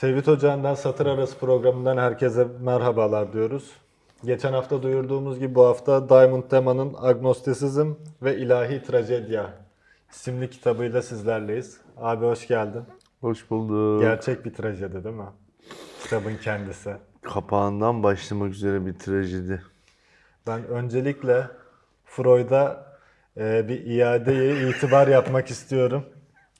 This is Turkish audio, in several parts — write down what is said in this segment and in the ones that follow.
Tevhid Ocağı'ndan Satır Arası programından herkese merhabalar diyoruz. Geçen hafta duyurduğumuz gibi bu hafta Diamond Tema'nın Agnostisizm ve İlahi Trajedya isimli kitabıyla sizlerleyiz. Abi hoş geldin. Hoş bulduk. Gerçek bir trajedi değil mi? Kitabın kendisi. Kapağından başlamak üzere bir trajedi. Ben öncelikle Freud'a e, bir iadeye itibar yapmak istiyorum.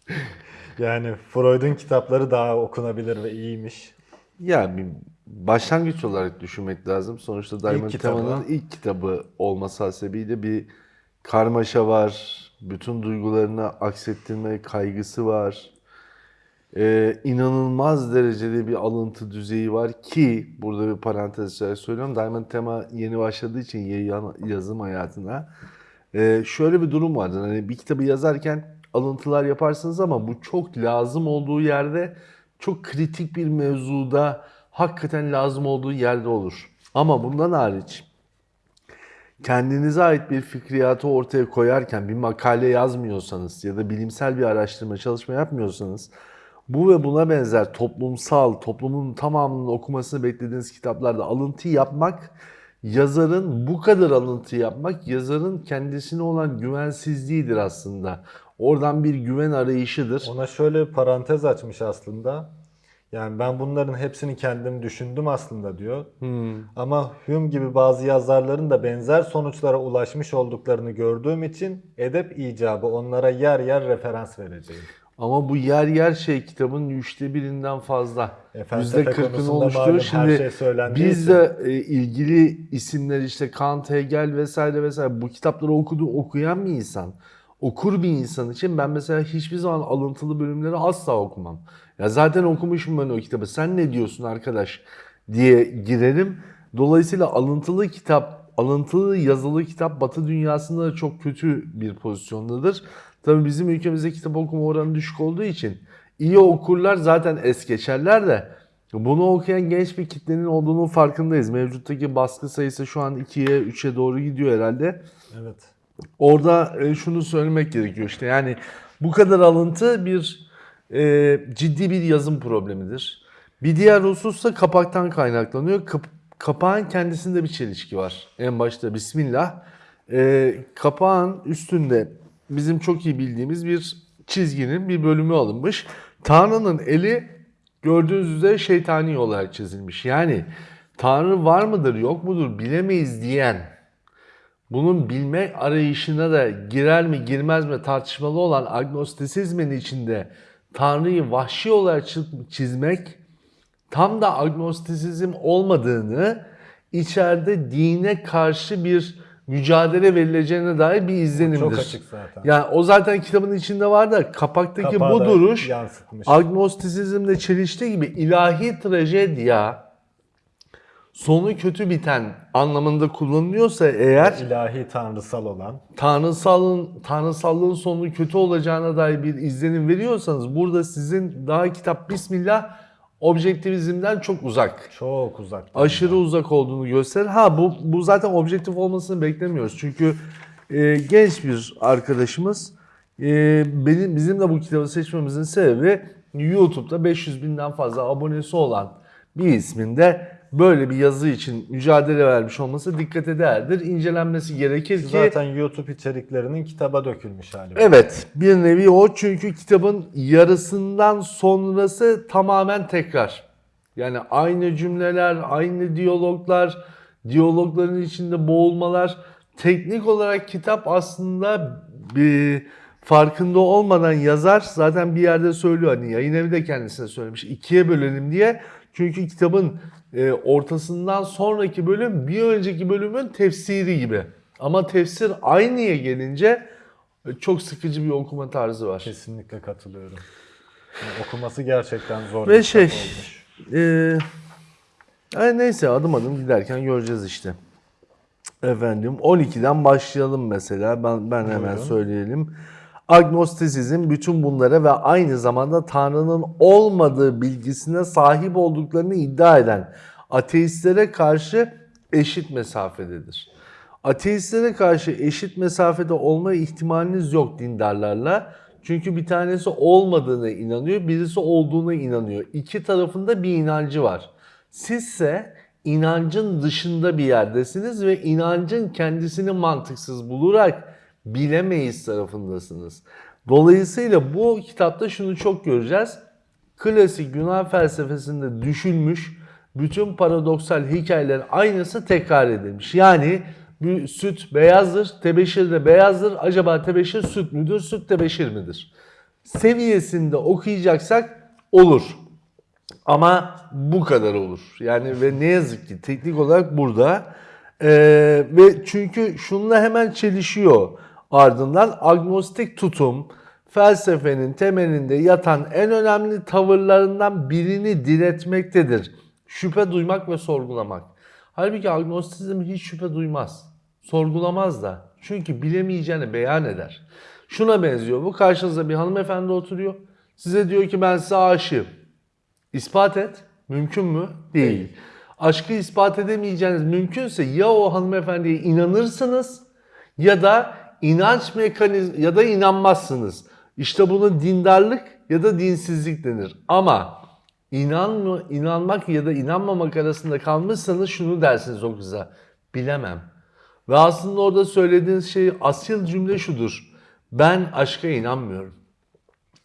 Yani Freud'un kitapları daha okunabilir ve iyiymiş. Ya bir başlangıç olarak düşünmek lazım. Sonuçta Diamond. Tema'nın ilk kitabı olması hasebiyle bir karmaşa var. Bütün duygularını aksettirme kaygısı var. Ee, inanılmaz derecede bir alıntı düzeyi var ki burada bir parantez içerisinde söylüyorum. Diamond Tema yeni başladığı için yazım hayatına Ee, şöyle bir durum vardır. Hani bir kitabı yazarken alıntılar yaparsınız ama bu çok lazım olduğu yerde çok kritik bir mevzuda hakikaten lazım olduğu yerde olur. Ama bundan hariç kendinize ait bir fikriyatı ortaya koyarken bir makale yazmıyorsanız ya da bilimsel bir araştırma çalışma yapmıyorsanız bu ve buna benzer toplumsal, toplumun tamamının okumasını beklediğiniz kitaplarda alıntı yapmak, yazarın bu kadar alıntı yapmak, yazarın kendisine olan güvensizliğidir aslında. Oradan bir güven arayışıdır. Ona şöyle bir parantez açmış aslında. Yani ben bunların hepsini kendim düşündüm aslında diyor. Ama Hume gibi bazı yazarların da benzer sonuçlara ulaşmış olduklarını gördüğüm için edep icabı onlara yer yer referans vereceğim. Ama bu yer yer şey kitabın üçte birinden fazla. E, Yüzde kırkını oluşturuyor. Şimdi şey biz de e, ilgili isimler işte Kant, Hegel vesaire vesaire bu kitapları okudu, okuyan bir insan, okur bir insan için ben mesela hiçbir zaman alıntılı bölümleri asla okumam. Ya zaten okumuşum ben o kitabı. Sen ne diyorsun arkadaş diye girerim. Dolayısıyla alıntılı kitap, alıntılı yazılı kitap Batı dünyasında da çok kötü bir pozisyondadır. Tabii bizim ülkemizde kitap okuma oranı düşük olduğu için iyi okurlar zaten es geçerler de bunu okuyan genç bir kitlenin olduğunun farkındayız. Mevcuttaki baskı sayısı şu an 2'ye 3'e doğru gidiyor herhalde. Evet. Orada e, şunu söylemek gerekiyor işte yani bu kadar alıntı bir e, ciddi bir yazım problemidir. Bir diğer husus da kapaktan kaynaklanıyor. Kap- kapağın kendisinde bir çelişki var. En başta Bismillah. E, kapağın üstünde bizim çok iyi bildiğimiz bir çizginin bir bölümü alınmış. Tanrı'nın eli gördüğünüz üzere şeytani olarak çizilmiş. Yani Tanrı var mıdır yok mudur bilemeyiz diyen bunun bilme arayışına da girer mi girmez mi tartışmalı olan agnostisizmin içinde Tanrı'yı vahşi olarak çi- çizmek tam da agnostisizm olmadığını içeride dine karşı bir mücadele verileceğine dair bir izlenimdir. Çok açık zaten. Yani o zaten kitabın içinde var da kapaktaki Kapağı bu da duruş yansıtmış. agnostisizmle çeliştiği gibi ilahi trajedya sonu kötü biten anlamında kullanılıyorsa eğer İlahi tanrısal olan. tanrısalın tanrısallığın sonu kötü olacağına dair bir izlenim veriyorsanız burada sizin daha kitap Bismillah objektivizmden çok uzak. Çok uzak. Aşırı uzak olduğunu gösterir. Ha bu bu zaten objektif olmasını beklemiyoruz. Çünkü e, genç bir arkadaşımız e, benim bizim de bu kitabı seçmemizin sebebi YouTube'da 500 binden fazla abonesi olan bir ismin de böyle bir yazı için mücadele vermiş olması dikkate değerdir. İncelenmesi gerekir ki Zaten YouTube içeriklerinin kitaba dökülmüş hali. Evet, bir nevi o çünkü kitabın yarısından sonrası tamamen tekrar. Yani aynı cümleler, aynı diyaloglar, diyalogların içinde boğulmalar. Teknik olarak kitap aslında bir farkında olmadan yazar zaten bir yerde söylüyor hani yayın evi de kendisine söylemiş ikiye bölelim diye. Çünkü kitabın e, ortasından sonraki bölüm bir önceki bölümün tefsiri gibi. Ama tefsir aynıya gelince e, çok sıkıcı bir okuma tarzı var. Kesinlikle katılıyorum. Yani okuması gerçekten zor Ve şey, olmuş. e, ay neyse adım adım giderken göreceğiz işte. Efendim 12'den başlayalım mesela. Ben ben hemen Buyurun. söyleyelim. Agnostisizm bütün bunlara ve aynı zamanda Tanrı'nın olmadığı bilgisine sahip olduklarını iddia eden ateistlere karşı eşit mesafededir. Ateistlere karşı eşit mesafede olma ihtimaliniz yok dindarlarla. Çünkü bir tanesi olmadığına inanıyor, birisi olduğuna inanıyor. İki tarafında bir inancı var. Sizse inancın dışında bir yerdesiniz ve inancın kendisini mantıksız bularak bilemeyiz tarafındasınız. Dolayısıyla bu kitapta şunu çok göreceğiz. Klasik Yunan felsefesinde düşünmüş bütün paradoksal hikayelerin aynısı tekrar edilmiş. Yani bir süt beyazdır, tebeşir de beyazdır. Acaba tebeşir süt müdür, süt tebeşir midir? Seviyesinde okuyacaksak olur. Ama bu kadar olur. Yani ve ne yazık ki teknik olarak burada. Ee, ve çünkü şununla hemen çelişiyor. Ardından agnostik tutum felsefenin temelinde yatan en önemli tavırlarından birini diretmektedir. Şüphe duymak ve sorgulamak. Halbuki agnostizm hiç şüphe duymaz. Sorgulamaz da. Çünkü bilemeyeceğini beyan eder. Şuna benziyor. Bu karşınızda bir hanımefendi oturuyor. Size diyor ki ben size aşığım. İspat et. Mümkün mü? Değil. Aşkı ispat edemeyeceğiniz mümkünse ya o hanımefendiye inanırsınız ya da inanç mekanizm ya da inanmazsınız. İşte buna dindarlık ya da dinsizlik denir. Ama inan inanmak ya da inanmamak arasında kalmışsanız şunu dersiniz o kıza. Bilemem. Ve aslında orada söylediğiniz şey asil cümle şudur. Ben aşka inanmıyorum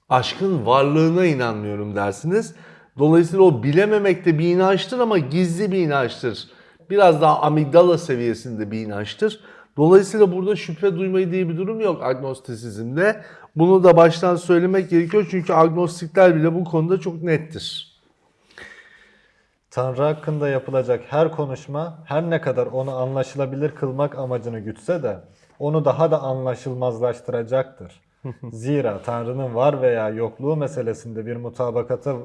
aşkın varlığına inanmıyorum dersiniz. Dolayısıyla o bilememek de bir inançtır ama gizli bir inançtır. Biraz daha amigdala seviyesinde bir inançtır. Dolayısıyla burada şüphe duymayı diye bir durum yok agnostisizmde. Bunu da baştan söylemek gerekiyor çünkü agnostikler bile bu konuda çok nettir. Tanrı hakkında yapılacak her konuşma her ne kadar onu anlaşılabilir kılmak amacını gütse de onu daha da anlaşılmazlaştıracaktır. Zira Tanrı'nın var veya yokluğu meselesinde bir mutabakata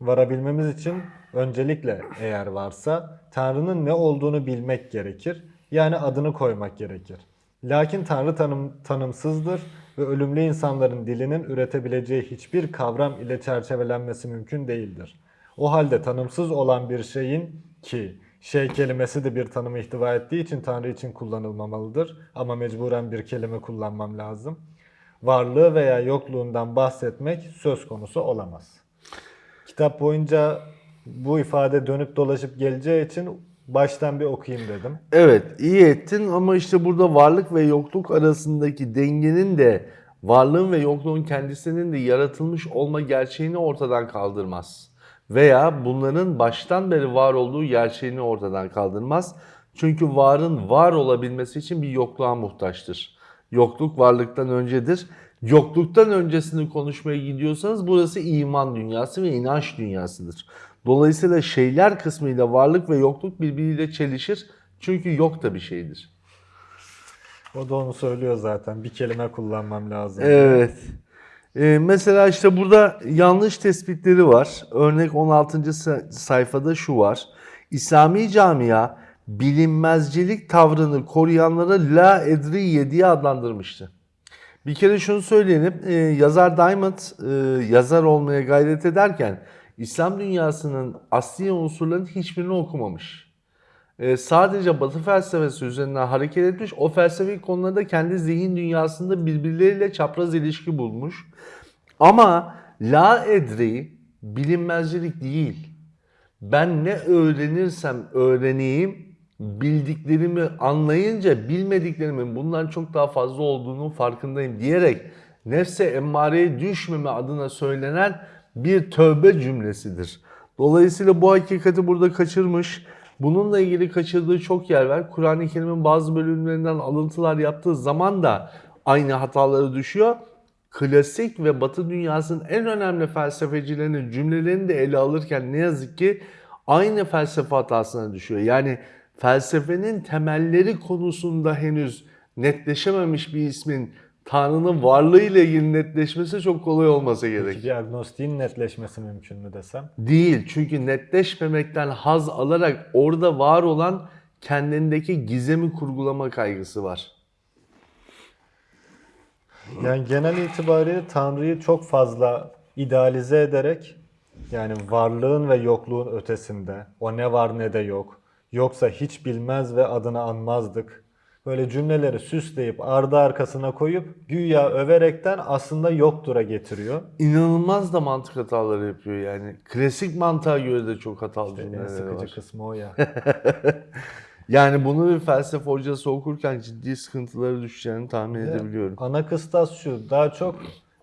varabilmemiz için öncelikle eğer varsa Tanrı'nın ne olduğunu bilmek gerekir. Yani adını koymak gerekir. Lakin Tanrı tanım, tanımsızdır ve ölümlü insanların dilinin üretebileceği hiçbir kavram ile çerçevelenmesi mümkün değildir. O halde tanımsız olan bir şeyin ki şey kelimesi de bir tanımı ihtiva ettiği için Tanrı için kullanılmamalıdır ama mecburen bir kelime kullanmam lazım. Varlığı veya yokluğundan bahsetmek söz konusu olamaz. Kitap boyunca bu ifade dönüp dolaşıp geleceği için baştan bir okuyayım dedim. Evet iyi ettin ama işte burada varlık ve yokluk arasındaki dengenin de varlığın ve yokluğun kendisinin de yaratılmış olma gerçeğini ortadan kaldırmaz. Veya bunların baştan beri var olduğu gerçeğini ortadan kaldırmaz. Çünkü varın var olabilmesi için bir yokluğa muhtaçtır. Yokluk varlıktan öncedir. Yokluktan öncesini konuşmaya gidiyorsanız burası iman dünyası ve inanç dünyasıdır. Dolayısıyla şeyler kısmıyla varlık ve yokluk birbiriyle çelişir. Çünkü yok da bir şeydir. O da onu söylüyor zaten. Bir kelime kullanmam lazım. Evet. Ee, mesela işte burada yanlış tespitleri var. Örnek 16. sa- sayfada şu var. İslami camia bilinmezcilik tavrını koruyanlara la edriye diye adlandırmıştı. Bir kere şunu söyleyelim. e, yazar Diamond e, yazar olmaya gayret ederken İslam dünyasının asli unsurların hiçbirini okumamış. E, sadece Batı felsefesi üzerinden hareket etmiş. O felsefi konularda kendi zihin dünyasında birbirleriyle çapraz ilişki bulmuş. Ama la edri bilinmezcilik değil. Ben ne öğrenirsem öğreneyim, bildiklerimi anlayınca bilmediklerimin bundan çok daha fazla olduğunun farkındayım diyerek nefse emmareye düşmeme adına söylenen bir tövbe cümlesidir. Dolayısıyla bu hakikati burada kaçırmış. Bununla ilgili kaçırdığı çok yer var. Kur'an-ı Kerim'in bazı bölümlerinden alıntılar yaptığı zaman da aynı hataları düşüyor. Klasik ve Batı dünyasının en önemli felsefecilerinin cümlelerini de ele alırken ne yazık ki aynı felsefe hatasına düşüyor. Yani felsefenin temelleri konusunda henüz netleşememiş bir ismin Tanrı'nın varlığı ile ilgili netleşmesi çok kolay olmasa gerek. Bir agnostiğin netleşmesi mümkün mü desem? Değil. Çünkü netleşmemekten haz alarak orada var olan kendindeki gizemi kurgulama kaygısı var. Yani genel itibariyle Tanrı'yı çok fazla idealize ederek yani varlığın ve yokluğun ötesinde o ne var ne de yok. Yoksa hiç bilmez ve adını anmazdık böyle cümleleri süsleyip ardı arkasına koyup güya överekten aslında yoktura getiriyor. İnanılmaz da mantık hataları yapıyor yani. Klasik mantığa göre de çok hatalı En cümleleri sıkıcı var. kısmı o ya. Yani bunu bir felsefe hocası okurken ciddi sıkıntıları düşeceğini tahmin edebiliyorum. Ana kıstas şu, daha çok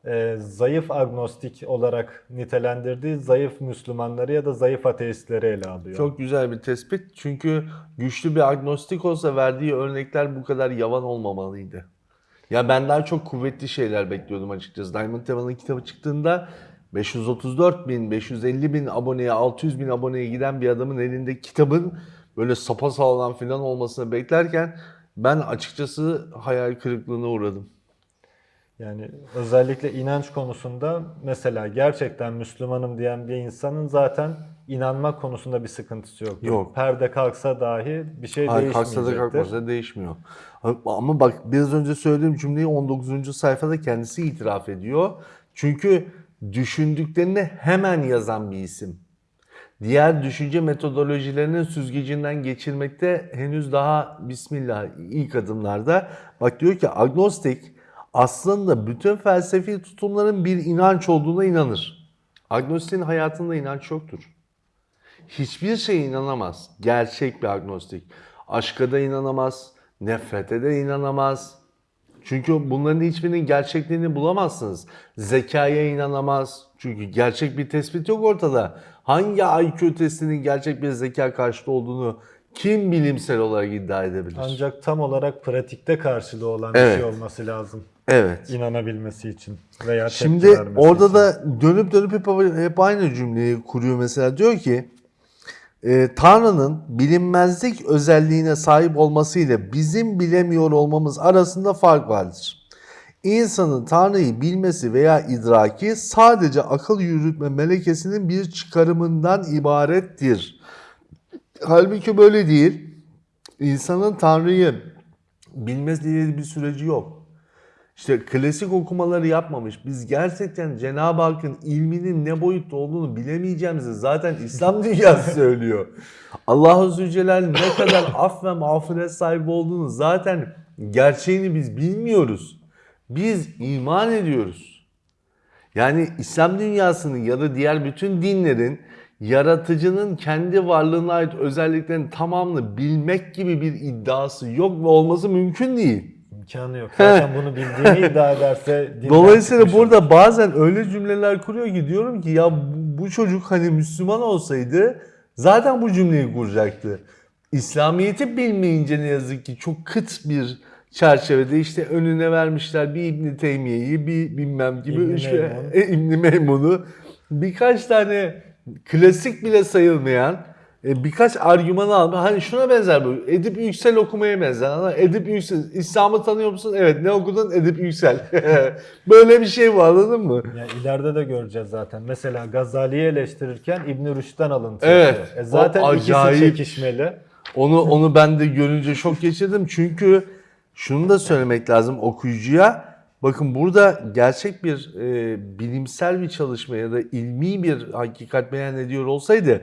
e, zayıf agnostik olarak nitelendirdiği zayıf Müslümanları ya da zayıf ateistleri ele alıyor. Çok güzel bir tespit. Çünkü güçlü bir agnostik olsa verdiği örnekler bu kadar yavan olmamalıydı. Ya ben daha çok kuvvetli şeyler bekliyordum açıkçası. Diamond Tevan'ın kitabı çıktığında 534 bin, 550 bin aboneye, 600 bin aboneye giden bir adamın elinde kitabın böyle sapasağlam falan olmasını beklerken ben açıkçası hayal kırıklığına uğradım. Yani özellikle inanç konusunda mesela gerçekten Müslümanım diyen bir insanın zaten inanma konusunda bir sıkıntısı yok. Yok. Perde kalksa dahi bir şey Hayır, kalksa da değişmeyecektir. kalkmasa değişmiyor. Ama bak biraz önce söylediğim cümleyi 19. sayfada kendisi itiraf ediyor. Çünkü düşündüklerini hemen yazan bir isim. Diğer düşünce metodolojilerinin süzgecinden geçirmekte henüz daha bismillah ilk adımlarda. Bak diyor ki agnostik aslında bütün felsefi tutumların bir inanç olduğuna inanır. Agnostin hayatında inanç yoktur. Hiçbir şeye inanamaz. Gerçek bir agnostik. Aşka da inanamaz, nefrete de inanamaz. Çünkü bunların hiçbirinin gerçekliğini bulamazsınız. Zekaya inanamaz. Çünkü gerçek bir tespit yok ortada. Hangi IQ testinin gerçek bir zeka karşıtı olduğunu kim bilimsel olarak iddia edebilir? Ancak tam olarak pratikte karşılığı olan bir Evet. şey olması lazım. Evet. inanabilmesi için veya tepki Şimdi vermesi orada için. da dönüp dönüp hep, hep aynı cümleyi kuruyor mesela. Diyor ki e, Tanrı'nın bilinmezlik özelliğine sahip olması ile bizim bilemiyor olmamız arasında fark vardır. İnsanın Tanrı'yı bilmesi veya idraki sadece akıl yürütme melekesinin bir çıkarımından ibarettir. Halbuki böyle değil. İnsanın Tanrı'yı bilmesi diye bir süreci yok. İşte klasik okumaları yapmamış. Biz gerçekten Cenab-ı Hakk'ın ilminin ne boyutta olduğunu bilemeyeceğimizi zaten İslam dünyası söylüyor. Allah-u Zülcelal ne kadar af ve mağfiret sahibi olduğunu zaten gerçeğini biz bilmiyoruz. Biz iman ediyoruz. Yani İslam dünyasının ya da diğer bütün dinlerin yaratıcının kendi varlığına ait özelliklerin tamamını bilmek gibi bir iddiası yok ve olması mümkün değil. İmkanı yok. Zaten bunu bildiğini iddia ederse Dolayısıyla çıkmış olur. burada bazen öyle cümleler kuruyor ki diyorum ki ya bu, çocuk hani Müslüman olsaydı zaten bu cümleyi kuracaktı. İslamiyet'i bilmeyince ne yazık ki çok kıt bir çerçevede işte önüne vermişler bir İbn Teymiye'yi bir bilmem gibi İbn Meymun. e, İbn Meymun'u birkaç tane klasik bile sayılmayan e, birkaç argüman alma. Hani şuna benzer bu. Edip Yüksel okumaya benzer. Edip Yüksel. İslam'ı tanıyor musun? Evet. Ne okudun? Edip Yüksel. Böyle bir şey bu anladın mı? Ya ileride de göreceğiz zaten. Mesela Gazali'yi eleştirirken İbn Rüşd'den alıntı Evet. yapıyor. E zaten O ikisi acayip. çekişmeli. Onu onu ben de görünce şok geçirdim. Çünkü şunu da söylemek lazım okuyucuya. Bakın burada gerçek bir e, bilimsel bir çalışma ya da ilmi bir hakikat beyan ediyor olsaydı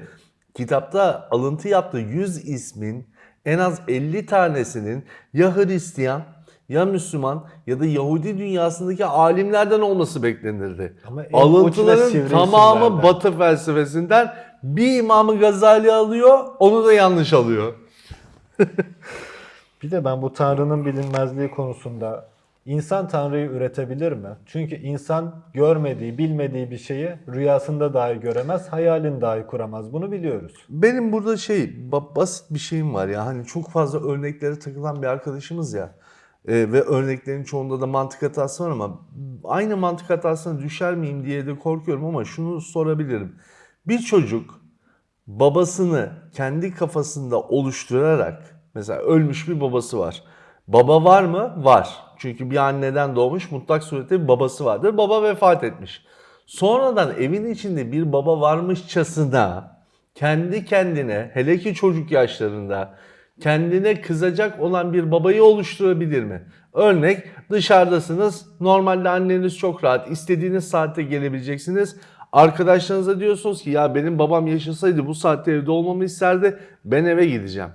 kitapta alıntı yaptığı 100 ismin en az 50 tanesinin ya Hristiyan ya Müslüman ya da Yahudi dünyasındaki alimlerden olması beklenirdi. Ama Alıntıların tamamı. Batı felsefesinden bir İmam Gazali alıyor, onu da yanlış alıyor. Bir de ben bu Tanrı'nın bilinmezliği konusunda insan Tanrı'yı üretebilir mi? Çünkü insan görmediği, bilmediği bir şeyi rüyasında dahi göremez, hayalini dahi kuramaz. Bunu biliyoruz. Benim burada şey ba- basit bir şeyim var ya hani çok fazla örneklere takılan bir arkadaşımız ya Ee, ve örneklerin çoğunda da mantık hatası var ama aynı mantık hatasına düşer miyim diye de korkuyorum ama şunu sorabilirim. Bir çocuk babasını kendi kafasında oluşturarak mesela ölmüş bir babası var. Baba var mı? Var. Çünkü bir anneden doğmuş mutlak surette bir babası vardır. Baba vefat etmiş. Sonradan evin içinde bir baba varmışçasına kendi kendine hele ki çocuk yaşlarında kendine kızacak olan bir babayı oluşturabilir mi? Örnek dışarıdasınız. Normalde anneniz çok rahat. istediğiniz saatte gelebileceksiniz. Arkadaşlarınıza diyorsunuz ki ya benim babam yaşasaydı bu saatte evde olmamı isterdi. Ben eve gideceğim.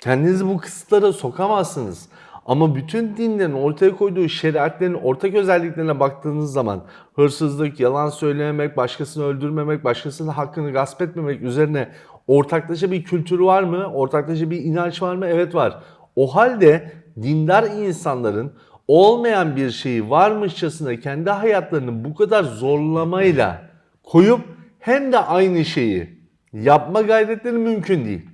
Kendinizi bu kısıtlara sokamazsınız. Ama bütün dinlerin ortaya koyduğu şeriatlerin ortak özelliklerine baktığınız zaman hırsızlık, yalan söylememek, başkasını öldürmemek, başkasının hakkını gasp etmemek üzerine ortaklaşa bir kültürü var mı? Ortaklaşa bir inanç var mı? Evet var. O halde dindar insanların olmayan bir şeyi varmışçasına kendi hayatlarını bu kadar zorlamayla koyup hem de aynı şeyi yapma gayretleri mümkün değil.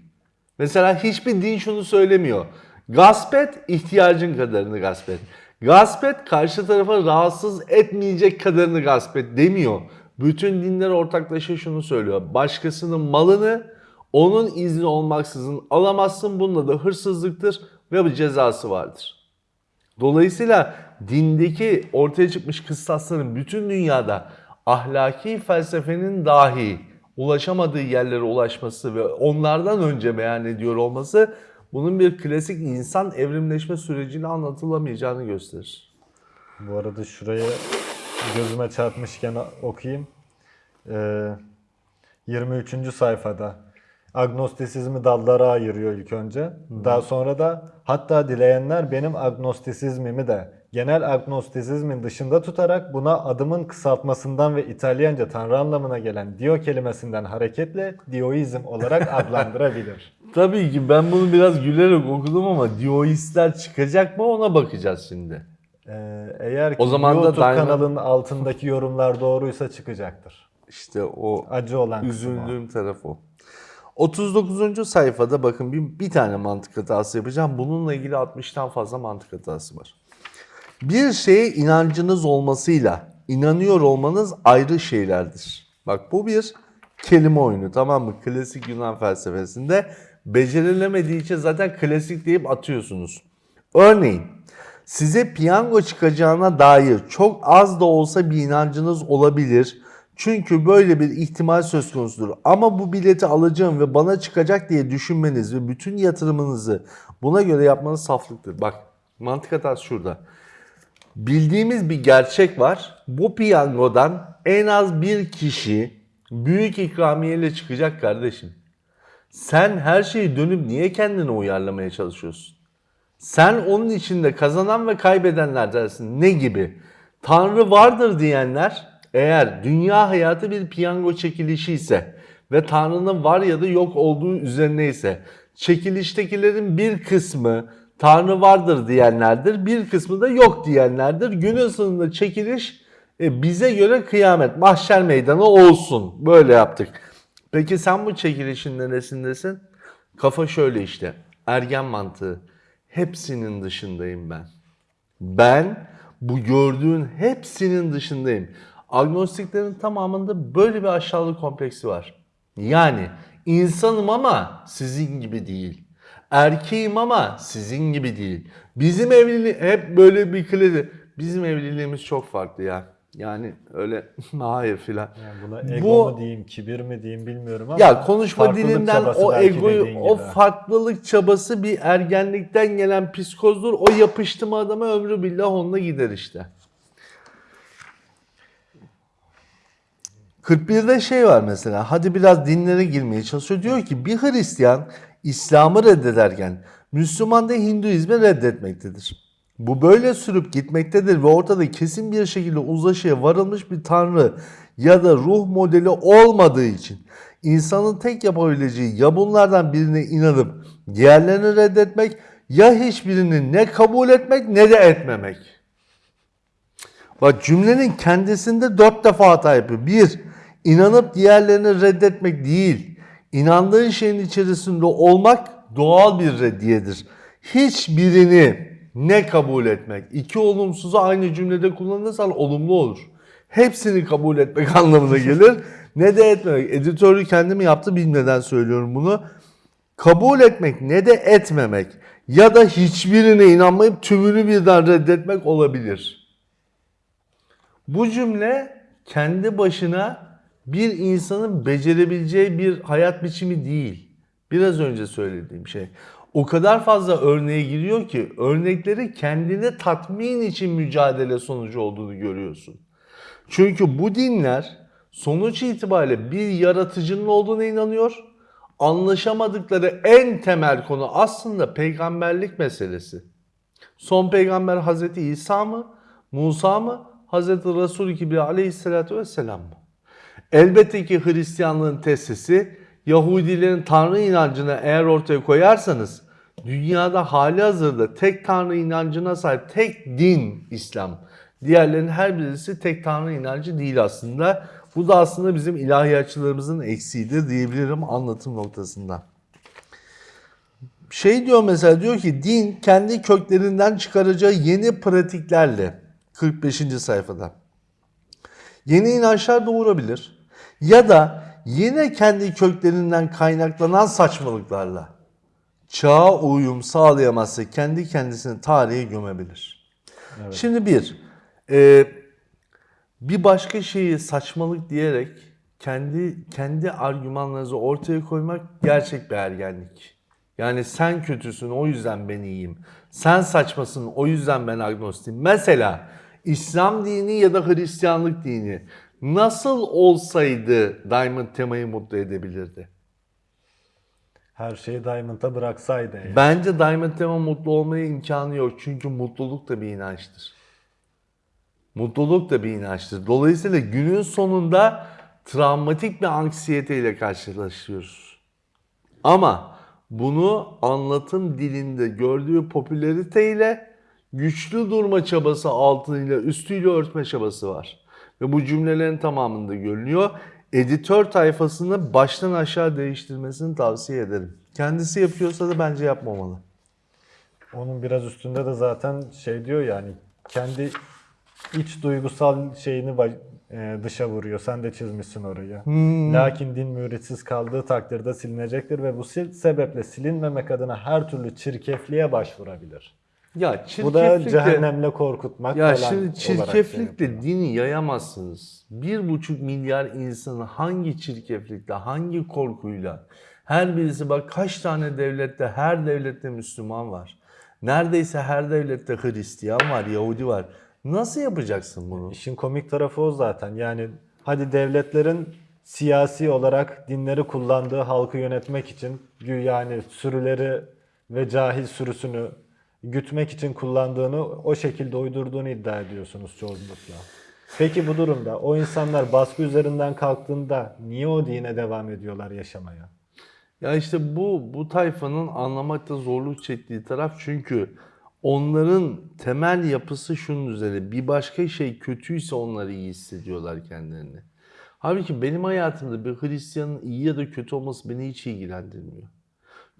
Mesela hiçbir din şunu söylemiyor. Gasp et, ihtiyacın kadarını gasp et. Gasp et, karşı tarafa rahatsız etmeyecek kadarını gasp et demiyor. Bütün dinler ortaklaşa şunu söylüyor. Başkasının malını onun izni olmaksızın alamazsın. Bunda da hırsızlıktır ve bir cezası vardır. Dolayısıyla dindeki ortaya çıkmış kıstasların bütün dünyada ahlaki felsefenin dahi ulaşamadığı yerlere ulaşması ve onlardan önce beyan ediyor olması bunun bir klasik insan evrimleşme süreciyle anlatılamayacağını gösterir. Bu arada şuraya gözüme çarpmışken okuyayım. Ee, 23. sayfada agnostisizmi dallara ayırıyor ilk önce. Daha sonra da hatta dileyenler benim agnostisizmimi de genel agnostisizmin dışında tutarak buna adımın kısaltmasından ve İtalyanca tanrı anlamına gelen dio kelimesinden hareketle dioizm olarak adlandırabilir. Tabii ki ben bunu biraz gülerek okudum ama Dioistler çıkacak mı ona bakacağız şimdi. Ee, eğer ki O zaman da YouTube Diamond- kanalının altındaki yorumlar doğruysa çıkacaktır. İşte o Acı olan. Üzüldüğüm taraf o. 39. sayfada bakın bir, bir tane mantık hatası yapacağım. Bununla ilgili 60'tan fazla mantık hatası var. Bir şeye inancınız olmasıyla inanıyor olmanız ayrı şeylerdir. Bak bu bir kelime oyunu tamam mı? Klasik Yunan felsefesinde becerilemediği için zaten klasik deyip atıyorsunuz. Örneğin size piyango çıkacağına dair çok az da olsa bir inancınız olabilir. Çünkü böyle bir ihtimal söz konusudur. Ama bu bileti alacağım ve bana çıkacak diye düşünmeniz ve bütün yatırımınızı buna göre yapmanız saflıktır. Bak mantık hatası şurada. Bildiğimiz bir gerçek var. Bu piyangodan en az bir kişi büyük ikramiyeyle çıkacak kardeşim. Sen her şeyi dönüp niye kendine uyarlamaya çalışıyorsun? Sen onun içinde kazanan ve kaybedenler dersin. Ne gibi? Tanrı vardır diyenler eğer dünya hayatı bir piyango çekilişi ise ve Tanrı'nın var ya da yok olduğu üzerine ise çekiliştekilerin bir kısmı Tanrı vardır diyenlerdir, bir kısmı da yok diyenlerdir. Günün sonunda çekiliş e, bize göre kıyamet, mahşer meydanı olsun. Böyle yaptık. Peki sen bu çekilişin neresindesin? Kafa şöyle işte. Ergen mantığı. Hepsinin dışındayım ben. Ben bu gördüğün hepsinin dışındayım. Agnostiklerin tamamında böyle bir aşağılık kompleksi var. Yani insanım ama sizin gibi değil. Erkeğim ama sizin gibi değil. Bizim evliliği hep böyle bir klişe. Bizim evliliğimiz çok farklı ya. Yani öyle hayır filan. Yani buna ego Bu- mu diyeyim, kibir mi diyeyim bilmiyorum ama Ya konuşma dilinden o egoyu, o farklılık çabası bir ergenlikten gelen psikozdur. O yapıştı mı adama ömrü billah onunla gider işte. 41'de şey var mesela. Hadi biraz dinlere girmeye çalışıyor. Diyor ki bir Hristiyan İslam'ı reddederken Müslüman da Hinduizmi reddetmektedir. Bu böyle sürüp gitmektedir ve ortada kesin bir şekilde uzlaşıya varılmış bir tanrı ya da ruh modeli olmadığı için insanın tek yapabileceği ya bunlardan birine inanıp diğerlerini reddetmek ya hiçbirini ne kabul etmek ne de etmemek. Bak cümlenin kendisinde dört defa hata yapıyor. Bir, inanıp diğerlerini reddetmek değil. İnandığın şeyin içerisinde olmak doğal bir reddiyedir. Hiçbirini ne kabul etmek. İki olumsuzu aynı cümlede kullanırsan olumlu olur. Hepsini kabul etmek anlamına gelir. ne de etmemek. Editörü kendim yaptı bilmeden söylüyorum bunu. Kabul etmek ne de etmemek ya da hiçbirine inanmayıp tümünü birden reddetmek olabilir. Bu cümle kendi başına bir insanın becerebileceği bir hayat biçimi değil. Biraz önce söylediğim şey. O kadar fazla örneğe giriyor ki örnekleri kendini tatmin için mücadele sonucu olduğunu görüyorsun. Çünkü bu dinler sonuç itibariyle bir yaratıcının olduğuna inanıyor anlaşamadıkları en temel konu aslında peygamberlik meselesi. Son peygamber Hazreti İsa mı, Musa mı, Hazreti Resul gibi aleyhissalatü vesselam mı? Elbette ki Hristiyanlığın tesisi Yahudilerin Tanrı inancını eğer ortaya koyarsanız dünyada hali hazırda tek Tanrı inancına sahip tek din İslam. Diğerlerinin her birisi tek Tanrı inancı değil aslında. Bu da aslında bizim ilahiyatçılarımızın eksiğidir diyebilirim anlatım noktasında. Şey diyor mesela diyor ki din kendi köklerinden çıkaracağı yeni pratiklerle 45. sayfada yeni inançlar doğurabilir ya da yine kendi köklerinden kaynaklanan saçmalıklarla çağa uyum sağlayamazsa kendi kendisini tarihe gömebilir. Şimdi bir, e, bir başka şeyi saçmalık diyerek kendi kendi argümanlarınızı ortaya koymak gerçek bir ergenlik. Yani sen kötüsün o yüzden ben iyiyim. Sen saçmasın o yüzden ben agnostiyim. Mesela İslam dini ya da Hristiyanlık dini nasıl olsaydı Diamond temayı mutlu edebilirdi? Her şeyi Diamond'a bıraksaydı. eğer. Bence Diamond Tema mutlu olmaya imkanı yok. Çünkü mutluluk da bir inançtır. Mutluluk da bir inançtır. Dolayısıyla günün sonunda travmatik bir anksiyeteyle karşılaşıyoruz. Ama bunu anlatım dilinde gördüğü popülariteyle güçlü durma çabası altıyla üstüyle örtme çabası var. Ve bu cümlelerin tamamında görünüyor. Editör tayfasını baştan aşağı değiştirmesini tavsiye ederim. Kendisi yapıyorsa da bence yapmamalı. Onun biraz üstünde de zaten şey diyor yani kendi iç duygusal şeyini e, dışa vuruyor. Sen de çizmişsin orayı. Lakin din müritsiz kaldığı takdirde silinecektir ve bu sebeple silinmemek adına her türlü çirkefliğe başvurabilir. Ya Bu da çirkeflikle, cehennemle korkutmak ya falan şimdi olarak şey çirkeflikle dini yayamazsınız. Bir buçuk milyar insanı hangi çirkeflikle, hangi korkuyla, her birisi bak kaç tane devlette, her devlette Müslüman var. Neredeyse her devlette Hristiyan var, Yahudi var. Nasıl yapacaksın bunu? İşin komik tarafı o zaten. Yani hadi devletlerin siyasi olarak dinleri kullandığı halkı yönetmek için yani sürüleri ve cahil sürüsünü gütmek için kullandığını o şekilde uydurduğunu iddia ediyorsunuz çoğunlukla. Peki bu durumda o insanlar baskı üzerinden kalktığında niye o dine devam ediyorlar yaşamaya? Ya işte bu bu tayfanın anlamakta zorluk çektiği taraf çünkü onların temel yapısı şunun üzerine. Bir başka şey kötüyse onları iyi hissediyorlar kendilerini. Halbuki benim hayatımda bir Hristiyanın iyi ya da kötü olması beni hiç ilgilendirmiyor.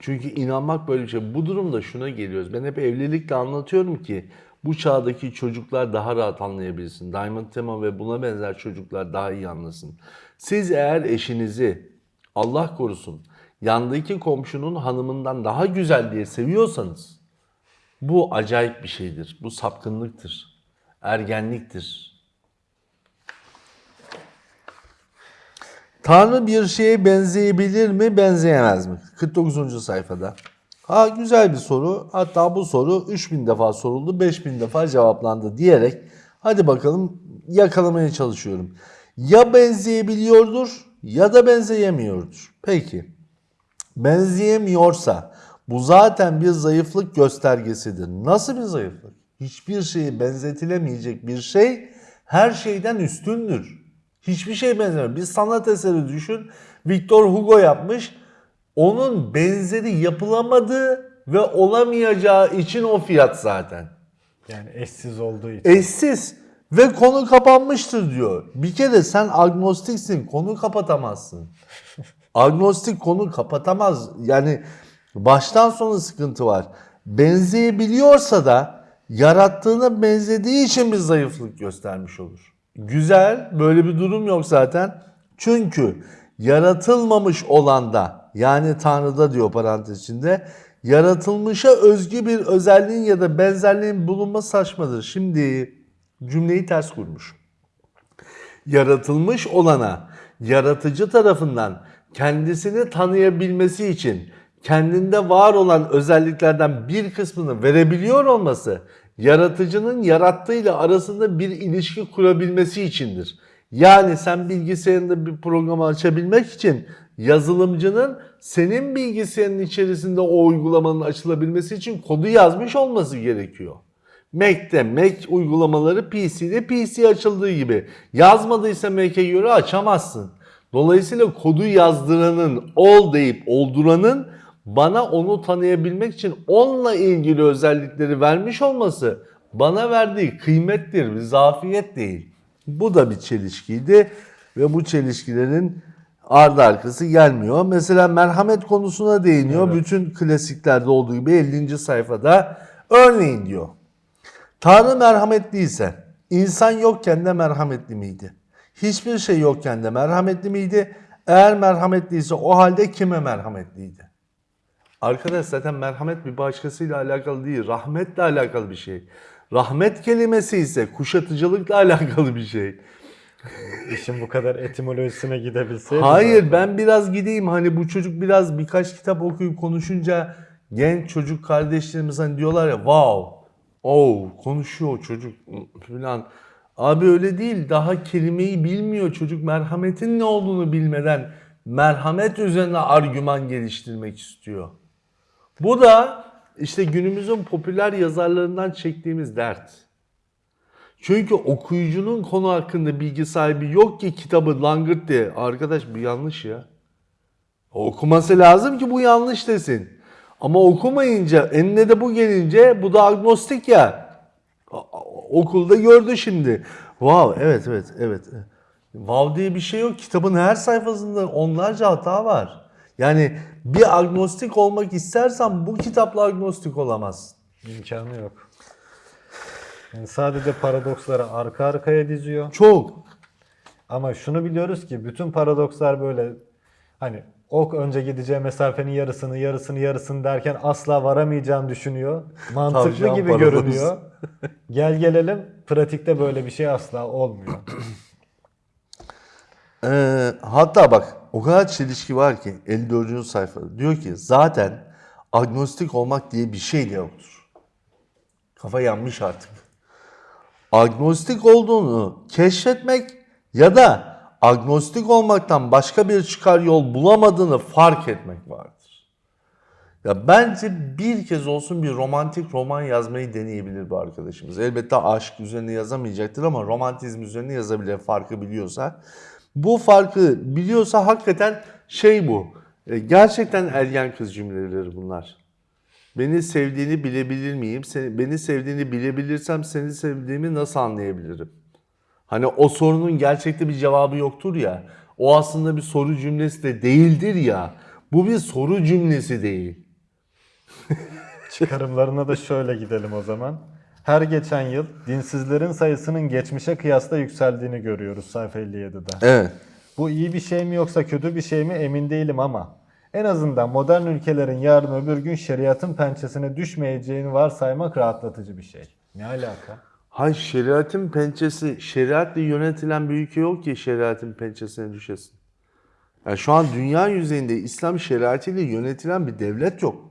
Çünkü inanmak böyle bir şey. Bu durumda şuna geliyoruz. Ben hep evlilikle anlatıyorum ki bu çağdaki çocuklar daha rahat anlayabilsin. Diamond Tema ve buna benzer çocuklar daha iyi anlasın. Siz eğer eşinizi Allah korusun yandaki komşunun hanımından daha güzel diye seviyorsanız bu acayip bir şeydir. Bu sapkınlıktır. Ergenliktir. Tanrı bir şeye benzeyebilir mi, benzeyemez mi? 49. sayfada. Ha güzel bir soru. Hatta bu soru 3000 defa soruldu, 5000 defa cevaplandı diyerek hadi bakalım yakalamaya çalışıyorum. Ya benzeyebiliyordur ya da benzeyemiyordur. Peki. Benzeyemiyorsa bu zaten bir zayıflık göstergesidir. Nasıl bir zayıflık? Hiçbir şeye benzetilemeyecek bir şey her şeyden üstündür. Hiçbir şey benzemiyor. Bir sanat eseri düşün. Victor Hugo yapmış. Onun benzeri yapılamadığı ve olamayacağı için o fiyat zaten. Yani eşsiz olduğu için. Eşsiz ve konu kapanmıştır diyor. Bir kere sen agnostiksin, konu kapatamazsın. Agnostik konu kapatamaz. Yani baştan sona sıkıntı var. Benzeyebiliyorsa da yarattığına benzediği için bir zayıflık göstermiş olur. Güzel, böyle bir durum yok zaten. Çünkü yaratılmamış olanda yani Tanrı'da diyor parantez içinde yaratılmışa özgü bir özelliğin ya da benzerliğin bulunması saçmadır. Şimdi cümleyi ters kurmuş yaratılmış olana yaratıcı tarafından kendisini tanıyabilmesi için kendinde var olan özelliklerden bir kısmını verebiliyor olması yaratıcının yarattığıyla arasında bir ilişki kurabilmesi içindir. Yani sen bilgisayarında bir programı açabilmek için yazılımcının senin bilgisayarın içerisinde o uygulamanın açılabilmesi için kodu yazmış olması gerekiyor. Mac'te Mac uygulamaları PC'de PC açıldığı gibi. Yazmadıysa Mac'e göre açamazsın. Dolayısıyla kodu yazdıranın, ol deyip olduranın bana onu tanıyabilmek için onunla ilgili özellikleri vermiş olması bana verdiği kıymettir, bir zafiyet değil. Bu da bir çelişkiydi ve bu çelişkilerin ardı arkası gelmiyor. Mesela merhamet konusuna değiniyor. Bütün klasiklerde olduğu gibi 50. sayfada örneğin diyor. Tanrı merhametliyse insan yokken de merhametli miydi? Hiçbir şey yokken de merhametli miydi? Eğer merhametliyse o halde kime merhametliydi? Arkadaş zaten merhamet bir başkasıyla alakalı değil, rahmetle alakalı bir şey. Rahmet kelimesi ise kuşatıcılıkla alakalı bir şey. İşin bu kadar etimolojisine gidebilseydi. Hayır zaten. ben biraz gideyim hani bu çocuk biraz birkaç kitap okuyup konuşunca genç çocuk kardeşlerimiz hani diyorlar ya wow oh konuşuyor çocuk falan. Abi öyle değil daha kelimeyi bilmiyor çocuk merhametin ne olduğunu bilmeden merhamet üzerine argüman geliştirmek istiyor. Bu da işte günümüzün popüler yazarlarından çektiğimiz dert. Çünkü okuyucunun konu hakkında bilgi sahibi yok ki kitabı langırt diye. Arkadaş bu yanlış ya. Okuması lazım ki bu yanlış desin. Ama okumayınca, enine de bu gelince bu da agnostik ya. Okulda gördü şimdi. Wow, evet evet evet. Wow diye bir şey yok. Kitabın her sayfasında onlarca hata var. Yani bir agnostik olmak istersen bu kitapla agnostik olamazsın. İmkanı yok. Yani sadece paradoksları arka arkaya diziyor. Çok. Ama şunu biliyoruz ki bütün paradokslar böyle hani ok önce gideceği mesafenin yarısını yarısını yarısını derken asla varamayacağını düşünüyor. Mantıklı gibi paradoks. görünüyor. Gel gelelim pratikte böyle bir şey asla olmuyor. Ee, hatta bak o kadar çelişki var ki 54. sayfada. Diyor ki zaten agnostik olmak diye bir şey de yoktur. Kafa yanmış artık. Agnostik olduğunu keşfetmek ya da agnostik olmaktan başka bir çıkar yol bulamadığını fark etmek vardır. Ya bence bir kez olsun bir romantik roman yazmayı deneyebilir bu arkadaşımız. Elbette aşk üzerine yazamayacaktır ama romantizm üzerine yazabilir farkı biliyorsa. Bu farkı biliyorsa hakikaten şey bu. e, Gerçekten ergen kız cümleleri bunlar. Beni sevdiğini bilebilir miyim? Beni sevdiğini bilebilirsem seni sevdiğimi nasıl anlayabilirim? Hani o sorunun gerçekte bir cevabı yoktur ya. O aslında bir soru cümlesi de değildir ya. Bu bir soru cümlesi değil. Çıkarımlarına da şöyle gidelim o zaman. Her geçen yıl dinsizlerin sayısının geçmişe kıyasla yükseldiğini görüyoruz sayfa 57'de. Evet. Bu iyi bir şey mi yoksa kötü bir şey mi emin değilim ama en azından modern ülkelerin yarın öbür gün şeriatın pençesine düşmeyeceğini varsaymak rahatlatıcı bir şey. Ne alaka? Hay şeriatın pençesi, şeriatla yönetilen bir ülke yok ki şeriatın pençesine düşesin. Yani şu an dünya yüzeyinde İslam şeriatıyla yönetilen bir devlet yok.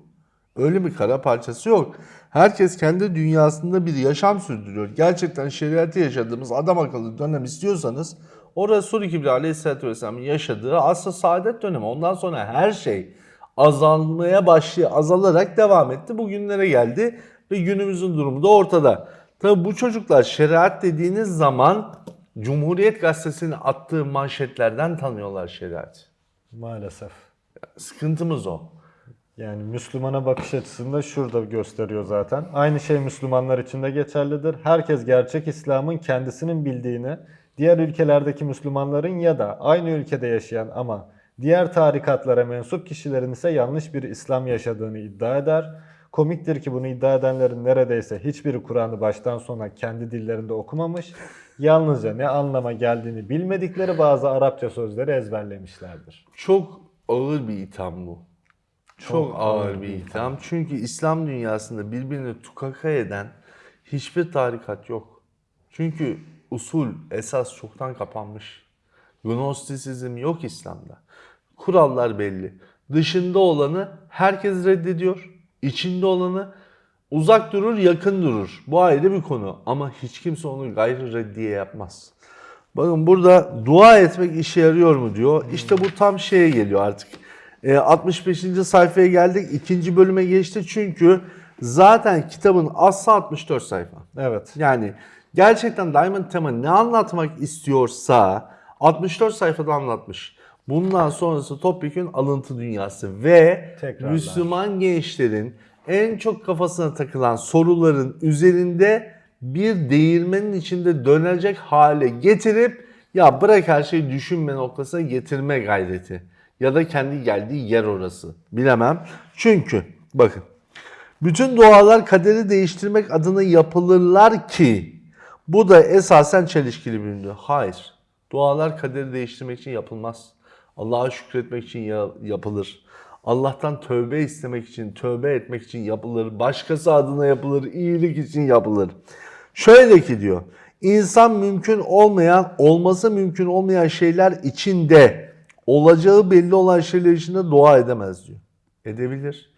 Öyle bir kara parçası yok. Herkes kendi dünyasında bir yaşam sürdürüyor. Gerçekten şeriatı yaşadığımız adam akıllı dönem istiyorsanız o Resul-i Kibri Aleyhisselatü Vesselam'ın yaşadığı asr saadet dönemi. Ondan sonra her şey azalmaya başlıyor, azalarak devam etti. Bugünlere geldi ve günümüzün durumu da ortada. Tabi bu çocuklar şeriat dediğiniz zaman Cumhuriyet Gazetesi'nin attığı manşetlerden tanıyorlar şeriatı. Maalesef. Sıkıntımız o. Yani Müslümana bakış açısında şurada gösteriyor zaten. Aynı şey Müslümanlar için de geçerlidir. Herkes gerçek İslam'ın kendisinin bildiğini, diğer ülkelerdeki Müslümanların ya da aynı ülkede yaşayan ama diğer tarikatlara mensup kişilerin ise yanlış bir İslam yaşadığını iddia eder. Komiktir ki bunu iddia edenlerin neredeyse hiçbiri Kur'an'ı baştan sona kendi dillerinde okumamış. Yalnızca ne anlama geldiğini bilmedikleri bazı Arapça sözleri ezberlemişlerdir. Çok ağır bir itham bu. Çok, ağır, bir itham. Çünkü İslam dünyasında birbirini tukaka eden hiçbir tarikat yok. Çünkü usul, esas çoktan kapanmış. Gnostisizm yok İslam'da. Kurallar belli. Dışında olanı herkes reddediyor. İçinde olanı uzak durur, yakın durur. Bu ayrı bir konu. Ama hiç kimse onu gayri reddiye yapmaz. Bakın burada dua etmek işe yarıyor mu diyor. İşte bu tam şeye geliyor artık. E, 65. sayfaya geldik. ikinci bölüme geçti çünkü zaten kitabın aslı 64 sayfa. Evet. Yani gerçekten Diamond Tema ne anlatmak istiyorsa 64 sayfada anlatmış. Bundan sonrası topyekun alıntı dünyası ve Tekrarlar. Müslüman gençlerin en çok kafasına takılan soruların üzerinde bir değirmenin içinde dönecek hale getirip ya bırak her şeyi düşünme noktasına getirme gayreti. Ya da kendi geldiği yer orası. Bilemem. Çünkü bakın bütün dualar kaderi değiştirmek adına yapılırlar ki bu da esasen çelişkili bir ünlü. Hayır. Dualar kaderi değiştirmek için yapılmaz. Allah'a şükretmek için ya- yapılır. Allah'tan tövbe istemek için, tövbe etmek için yapılır. Başkası adına yapılır, iyilik için yapılır. Şöyle ki diyor, insan mümkün olmayan, olması mümkün olmayan şeyler içinde, olacağı belli olan şeyler içinde dua edemez diyor. Edebilir.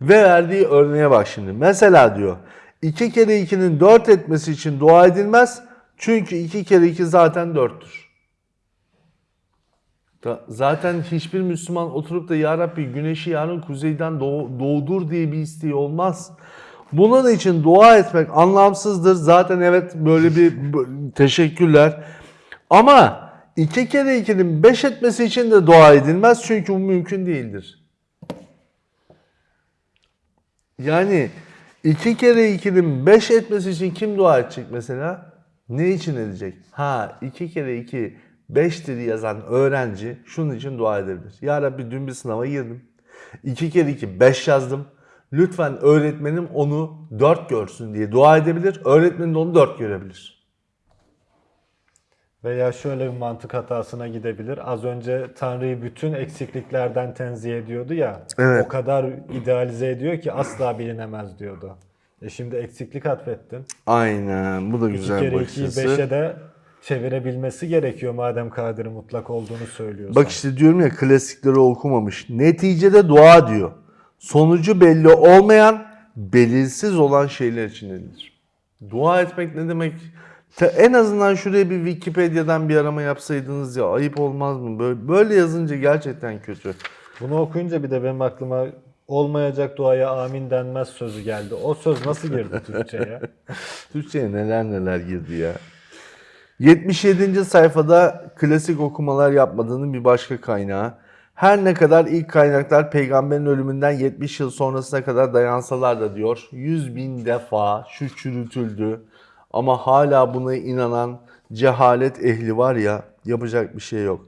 Ve verdiği örneğe bak şimdi. Mesela diyor, iki kere ikinin dört etmesi için dua edilmez. Çünkü iki kere iki zaten dörttür. Da- Zaten hiçbir Müslüman oturup da Ya Rabbi güneşi yarın kuzeyden doğ- doğdur diye bir isteği olmaz. Bunun için dua etmek anlamsızdır. Zaten evet böyle bir teşekkürler. Ama iki kere ikinin beş etmesi için de dua edilmez. Çünkü bu mümkün değildir. Yani iki kere ikinin beş etmesi için kim dua edecek mesela? Ne için edecek? Ha iki kere iki beştir yazan öğrenci şunun için dua edebilir. Ya Rabbi dün bir sınava girdim. İki kere iki beş yazdım. Lütfen öğretmenim onu dört görsün diye dua edebilir. Öğretmenin onu dört görebilir. Veya şöyle bir mantık hatasına gidebilir. Az önce Tanrı'yı bütün eksikliklerden tenzih ediyordu ya. Evet. O kadar idealize ediyor ki asla bilinemez diyordu. E şimdi eksiklik atfettin. Aynen bu da İki güzel kere bakış açısı. beşe de çevirebilmesi gerekiyor madem kaderi mutlak olduğunu söylüyorsan. Bak işte diyorum ya klasikleri okumamış. Neticede dua diyor. Sonucu belli olmayan, belirsiz olan şeyler için edilir. Dua etmek ne demek? En azından şuraya bir Wikipedia'dan bir arama yapsaydınız ya ayıp olmaz mı? Böyle, böyle yazınca gerçekten kötü. Bunu okuyunca bir de benim aklıma olmayacak duaya amin denmez sözü geldi. O söz nasıl girdi Türkçe'ye? Türkçe'ye neler neler girdi ya. 77. sayfada klasik okumalar yapmadığının bir başka kaynağı. Her ne kadar ilk kaynaklar peygamberin ölümünden 70 yıl sonrasına kadar dayansalar da diyor 100 bin defa şu çürütüldü ama hala buna inanan cehalet ehli var ya yapacak bir şey yok.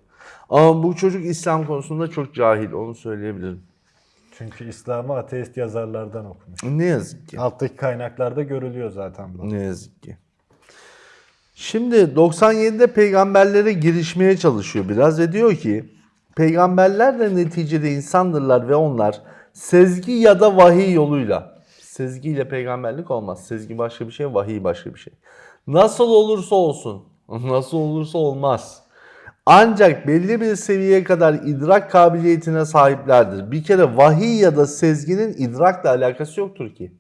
Ama bu çocuk İslam konusunda çok cahil onu söyleyebilirim. Çünkü İslam'ı ateist yazarlardan okumuş. Ne yazık ki. Alttaki kaynaklarda görülüyor zaten bu. Ne yazık ki. Şimdi 97'de peygamberlere girişmeye çalışıyor biraz ve diyor ki peygamberler de neticede insandırlar ve onlar sezgi ya da vahiy yoluyla sezgiyle peygamberlik olmaz. Sezgi başka bir şey, vahiy başka bir şey. Nasıl olursa olsun, nasıl olursa olmaz. Ancak belli bir seviyeye kadar idrak kabiliyetine sahiplerdir. Bir kere vahiy ya da sezginin idrakla alakası yoktur ki.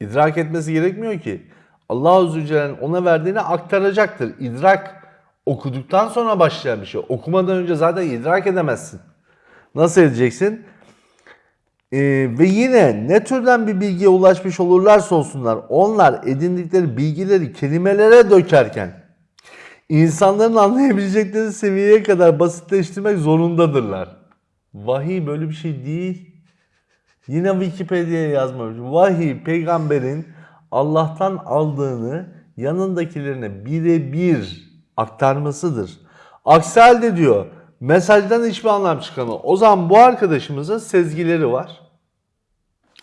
İdrak etmesi gerekmiyor ki. Allah Azze ve Celle'nin ona verdiğini aktaracaktır. İdrak okuduktan sonra başlayan bir şey. Okumadan önce zaten idrak edemezsin. Nasıl edeceksin? Ee, ve yine ne türden bir bilgiye ulaşmış olurlarsa olsunlar onlar edindikleri bilgileri kelimelere dökerken insanların anlayabilecekleri seviyeye kadar basitleştirmek zorundadırlar. Vahiy böyle bir şey değil. Yine Wikipedia'ya yazmamış. Vahiy peygamberin Allah'tan aldığını yanındakilerine birebir aktarmasıdır. Aksi halde diyor mesajdan hiçbir anlam çıkamıyor. O zaman bu arkadaşımızın sezgileri var.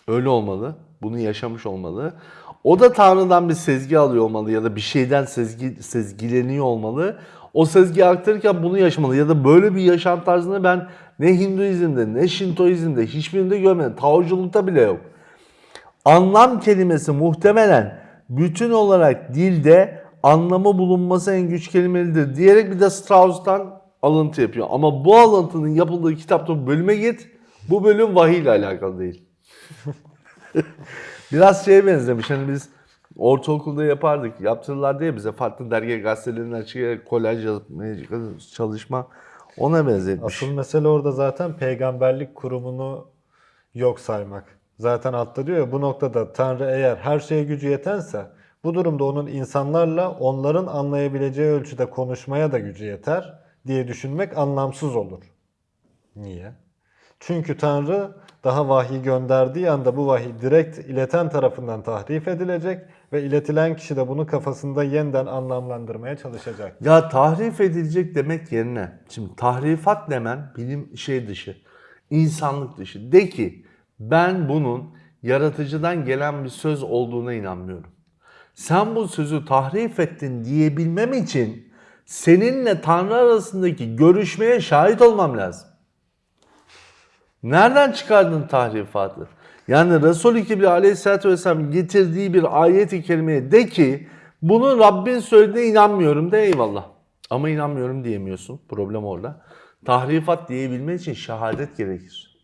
Öyle olmalı. Bunu yaşamış olmalı. O da Tanrı'dan bir sezgi alıyor olmalı ya da bir şeyden sezgi, sezgileniyor olmalı. O sezgiyi aktarırken bunu yaşamalı ya da böyle bir yaşam tarzını ben ne Hinduizm'de ne Şintoizm'de hiçbirinde görmedim. Taoculukta bile yok. Anlam kelimesi muhtemelen bütün olarak dilde anlamı bulunması en güç kelimelidir diyerek bir de Strauss'tan alıntı yapıyor. Ama bu alıntının yapıldığı kitapta bölüme git. Bu bölüm vahiy ile alakalı değil. Biraz şeye benzemiş. Hani biz ortaokulda yapardık. Yaptırırlardı ya bize farklı dergi gazetelerinden çıkan kolaj yazmaya çalışma. Ona benzetmiş. Asıl mesele orada zaten peygamberlik kurumunu yok saymak. Zaten altta diyor ya bu noktada Tanrı eğer her şeye gücü yetense bu durumda onun insanlarla onların anlayabileceği ölçüde konuşmaya da gücü yeter diye düşünmek anlamsız olur. Niye? Çünkü Tanrı daha vahiy gönderdiği anda bu vahiy direkt ileten tarafından tahrif edilecek ve iletilen kişi de bunu kafasında yeniden anlamlandırmaya çalışacak. Ya tahrif edilecek demek yerine şimdi tahrifat demen bilim şey dışı, insanlık dışı. De ki ben bunun yaratıcıdan gelen bir söz olduğuna inanmıyorum. Sen bu sözü tahrif ettin diyebilmem için seninle Tanrı arasındaki görüşmeye şahit olmam lazım. Nereden çıkardın tahrifatı? Yani Resul-i Kibri aleyhissalatü vesselam getirdiği bir ayet-i kerimeye de ki bunu Rabbin söylediğine inanmıyorum de eyvallah. Ama inanmıyorum diyemiyorsun. Problem orada. Tahrifat diyebilmen için şehadet gerekir.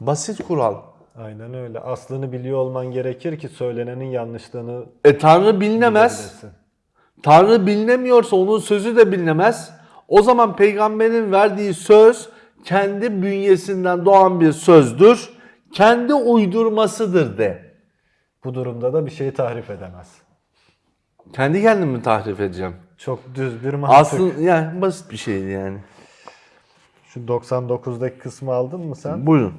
Basit kural. Aynen öyle. Aslını biliyor olman gerekir ki söylenenin yanlışlığını E Tanrı bilinemez. Tanrı bilinemiyorsa onun sözü de bilinemez. O zaman peygamberin verdiği söz kendi bünyesinden doğan bir sözdür. Kendi uydurmasıdır de. Bu durumda da bir şeyi tahrif edemez. Kendi kendimi tahrif edeceğim. Çok düz bir mantık. Aslında yani basit bir şeydi yani. Şu 99'daki kısmı aldın mı sen? Buyurun.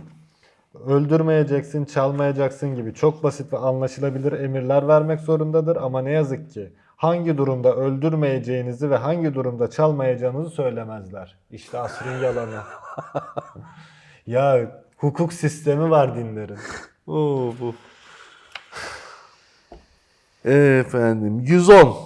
Öldürmeyeceksin, çalmayacaksın gibi çok basit ve anlaşılabilir emirler vermek zorundadır ama ne yazık ki hangi durumda öldürmeyeceğinizi ve hangi durumda çalmayacağınızı söylemezler. İşte asrın yalanı. ya hukuk sistemi var dinlerin. Oo, bu. Efendim 110.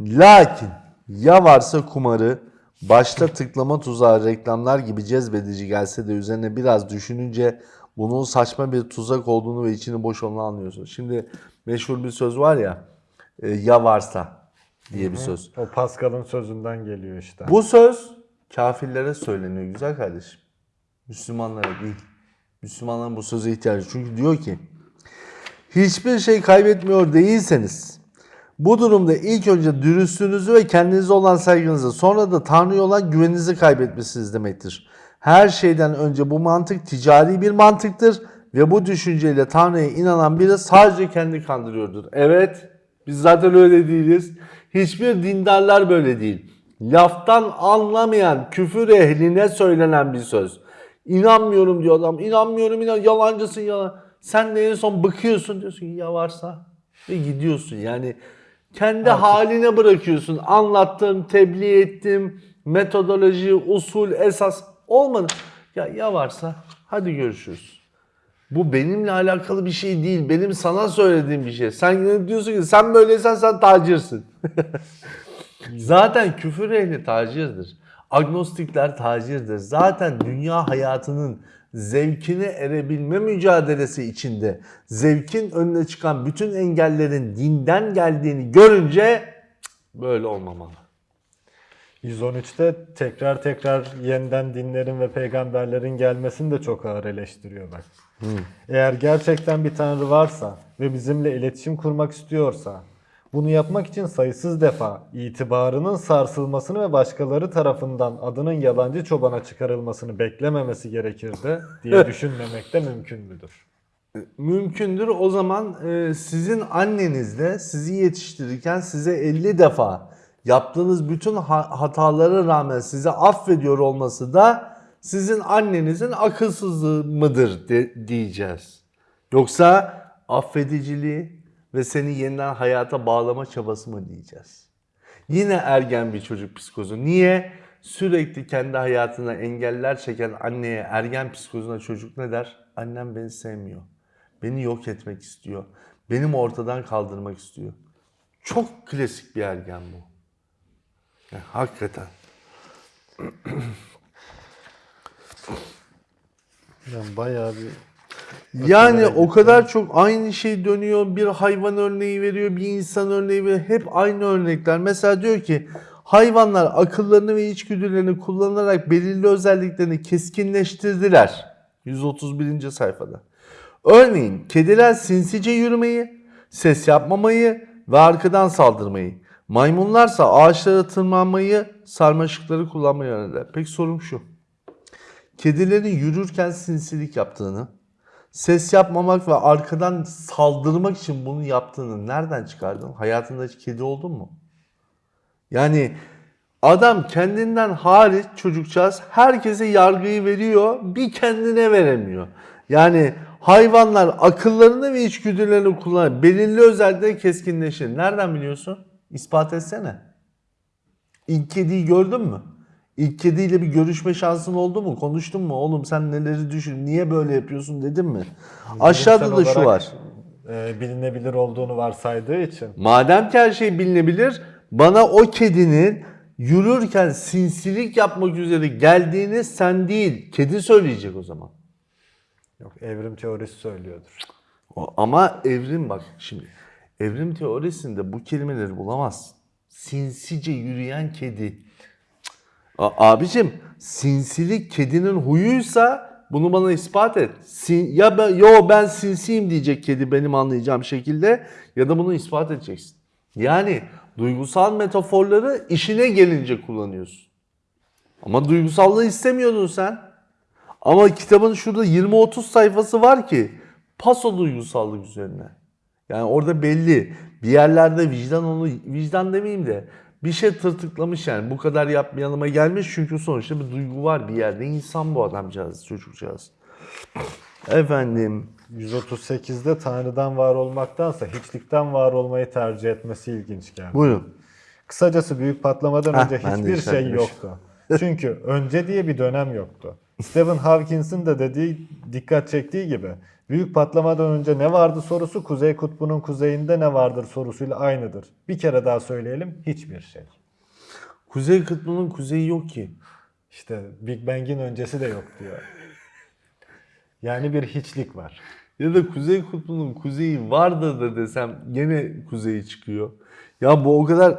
Lakin ya varsa kumarı başta tıklama tuzağı reklamlar gibi cezbedici gelse de üzerine biraz düşününce bunun saçma bir tuzak olduğunu ve içini boş olduğunu anlıyorsun. Şimdi meşhur bir söz var ya ya varsa diye bir söz. O Pascal'ın sözünden geliyor işte. Bu söz kafirlere söyleniyor güzel kardeşim. Müslümanlara değil. Müslümanların bu söze ihtiyacı. Çünkü diyor ki hiçbir şey kaybetmiyor değilseniz bu durumda ilk önce dürüstlüğünüzü ve kendinize olan saygınızı sonra da Tanrı'ya olan güveninizi kaybetmişsiniz demektir. Her şeyden önce bu mantık ticari bir mantıktır ve bu düşünceyle Tanrı'ya inanan biri sadece kendi kandırıyordur. Evet biz zaten öyle değiliz. Hiçbir dindarlar böyle değil. Laftan anlamayan küfür ehline söylenen bir söz. İnanmıyorum diyor adam. İnanmıyorum inan yalancısın yalan. Sen de en son bıkıyorsun diyorsun ki ya varsa ve gidiyorsun. Yani kendi haline bırakıyorsun. Anlattım, tebliğ ettim, metodoloji, usul, esas olmadı. Ya ya varsa hadi görüşürüz. Bu benimle alakalı bir şey değil. Benim sana söylediğim bir şey. Sen diyorsun ki sen böyleysen sen tacirsin. Zaten küfür ehli tacirdir. Agnostikler tacirdir. Zaten dünya hayatının zevkine erebilme mücadelesi içinde zevkin önüne çıkan bütün engellerin dinden geldiğini görünce böyle olmamalı. 113'te tekrar tekrar yeniden dinlerin ve peygamberlerin gelmesini de çok ağır eleştiriyor bak. Eğer gerçekten bir tanrı varsa ve bizimle iletişim kurmak istiyorsa bunu yapmak için sayısız defa itibarının sarsılmasını ve başkaları tarafından adının yalancı çobana çıkarılmasını beklememesi gerekirdi diye düşünmemek de mümkün müdür? Mümkündür. O zaman e, sizin anneniz de sizi yetiştirirken size 50 defa yaptığınız bütün ha- hatalara rağmen size affediyor olması da sizin annenizin akılsızlığı mıdır de- diyeceğiz. Yoksa affediciliği ve seni yeniden hayata bağlama çabası mı diyeceğiz. Yine ergen bir çocuk psikozu. Niye? Sürekli kendi hayatına engeller çeken anneye ergen psikozuna çocuk ne der? Annem beni sevmiyor. Beni yok etmek istiyor. Benim ortadan kaldırmak istiyor. Çok klasik bir ergen bu. Ya, hakikaten. Yani bayağı bir Yani o kadar çok aynı şey dönüyor. Bir hayvan örneği veriyor, bir insan örneği veriyor. Hep aynı örnekler. Mesela diyor ki hayvanlar akıllarını ve içgüdülerini kullanarak belirli özelliklerini keskinleştirdiler. 131. sayfada. Örneğin kediler sinsice yürümeyi, ses yapmamayı, ve arkadan saldırmayı. Maymunlarsa ağaçlara tırmanmayı, sarmaşıkları kullanmayı öğrenirler. Peki sorum şu. Kedilerin yürürken sinsilik yaptığını, ses yapmamak ve arkadan saldırmak için bunu yaptığını nereden çıkardın? Hayatında hiç kedi oldun mu? Yani adam kendinden hariç çocukcağız herkese yargıyı veriyor, bir kendine veremiyor. Yani hayvanlar akıllarını ve içgüdülerini kullanır. Belirli özellikle keskinleşir. Nereden biliyorsun? İspat etsene. İlk kediyi gördün mü? İlk kediyle bir görüşme şansın oldu mu? Konuştun mu? Oğlum sen neleri düşün? Niye böyle yapıyorsun dedin mi? Aşağıda da şu var. e, bilinebilir olduğunu varsaydığı için. Madem ki her şey bilinebilir, bana o kedinin yürürken sinsilik yapmak üzere geldiğini sen değil, kedi söyleyecek o zaman. Yok evrim teorisi söylüyordur. O- Ama evrim bak şimdi, evrim teorisinde bu kelimeleri bulamazsın. Sinsice yürüyen kedi. A- abicim, sinsilik kedinin huyuysa bunu bana ispat et. Sin- ya ben, yo ben sinsiyim diyecek kedi benim anlayacağım şekilde ya da bunu ispat edeceksin. Yani duygusal metaforları işine gelince kullanıyorsun. Ama duygusallığı istemiyordun sen. Ama kitabın şurada 20-30 sayfası var ki paso duygusallık üzerine. Yani orada belli bir yerlerde vicdan onu vicdan demeyeyim de bir şey tırtıklamış yani bu kadar yapmayalım'a gelmiş çünkü sonuçta bir duygu var bir yerde insan bu adamcağız çocukcağız. Efendim 138'de Tanrı'dan var olmaktansa hiçlikten var olmayı tercih etmesi ilginç geldi. buyurun. Kısacası büyük patlamadan Heh, önce de hiçbir şey yoktu. Çünkü önce diye bir dönem yoktu. Stephen Hawkins'in de dediği, dikkat çektiği gibi büyük patlamadan önce ne vardı sorusu Kuzey Kutbu'nun kuzeyinde ne vardır sorusuyla aynıdır. Bir kere daha söyleyelim hiçbir şey. Kuzey kutbunun kuzeyi yok ki. İşte Big Bang'in öncesi de yok diyor. Yani bir hiçlik var. Ya da Kuzey Kutbu'nun kuzeyi vardı da desem gene kuzeyi çıkıyor. Ya bu o kadar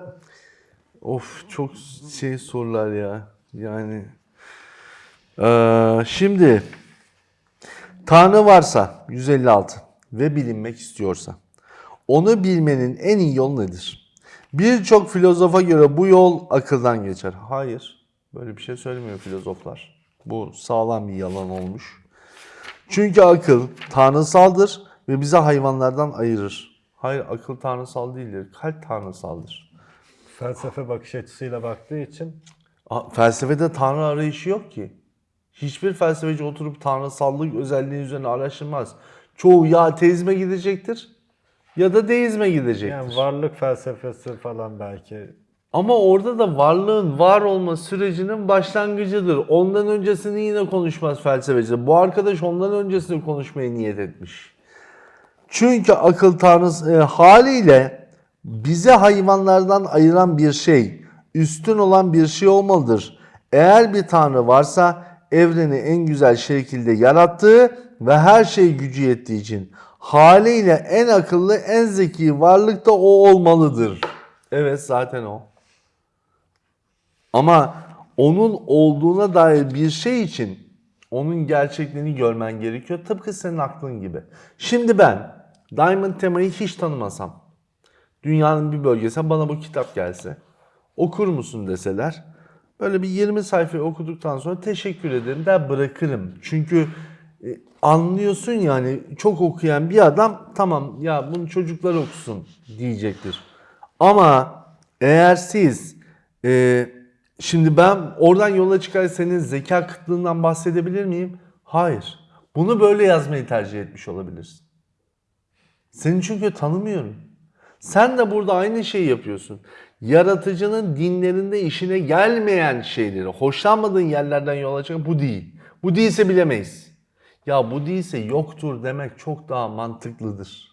of çok şey sorular ya. Yani Ee, şimdi Tanrı varsa 156 ve bilinmek istiyorsa onu bilmenin en iyi yolu nedir? Birçok filozofa göre bu yol akıldan geçer. Hayır. Böyle bir şey söylemiyor filozoflar. Bu sağlam bir yalan olmuş. Çünkü akıl tanrısaldır ve bizi hayvanlardan ayırır. Hayır akıl tanrısal değildir. Kalp tanrısaldır. Felsefe bakış açısıyla baktığı için Felsefede tanrı arayışı yok ki. Hiçbir felsefeci oturup tanrısallık özelliği üzerine araştırmaz. Çoğu ya ateizme gidecektir ya da deizme gidecektir. yani varlık felsefesi falan belki Ama orada da varlığın var olma sürecinin başlangıcıdır. Ondan öncesini yine konuşmaz felsefeci. Bu arkadaş ondan öncesini konuşmaya niyet etmiş. Çünkü akıl tanrısı e, haliyle bize hayvanlardan ayıran bir şey, üstün olan bir şey olmalıdır. Eğer bir tanrı varsa evreni en güzel şekilde yarattığı ve her şey gücü yettiği için haliyle en akıllı, en zeki varlık da o olmalıdır. Evet zaten o. Ama onun olduğuna dair bir şey için onun gerçekliğini görmen gerekiyor. Tıpkı senin aklın gibi. Şimdi ben Diamond temayı hiç tanımasam, dünyanın bir bölgesine bana bu kitap gelse, okur musun deseler, böyle bir 20 sayfayı okuduktan sonra teşekkür ederim der bırakırım. Çünkü e, anlıyorsun yani çok okuyan bir adam tamam ya bunu çocuklar okusun diyecektir. Ama eğer siz e, şimdi ben oradan yola çıkar senin zeka kıtlığından bahsedebilir miyim? Hayır. Bunu böyle yazmayı tercih etmiş olabilirsin. Seni çünkü tanımıyorum. Sen de burada aynı şeyi yapıyorsun. Yaratıcının dinlerinde işine gelmeyen şeyleri, hoşlanmadığın yerlerden yola çıkan bu değil. Bu değilse bilemeyiz. Ya bu değilse yoktur demek çok daha mantıklıdır.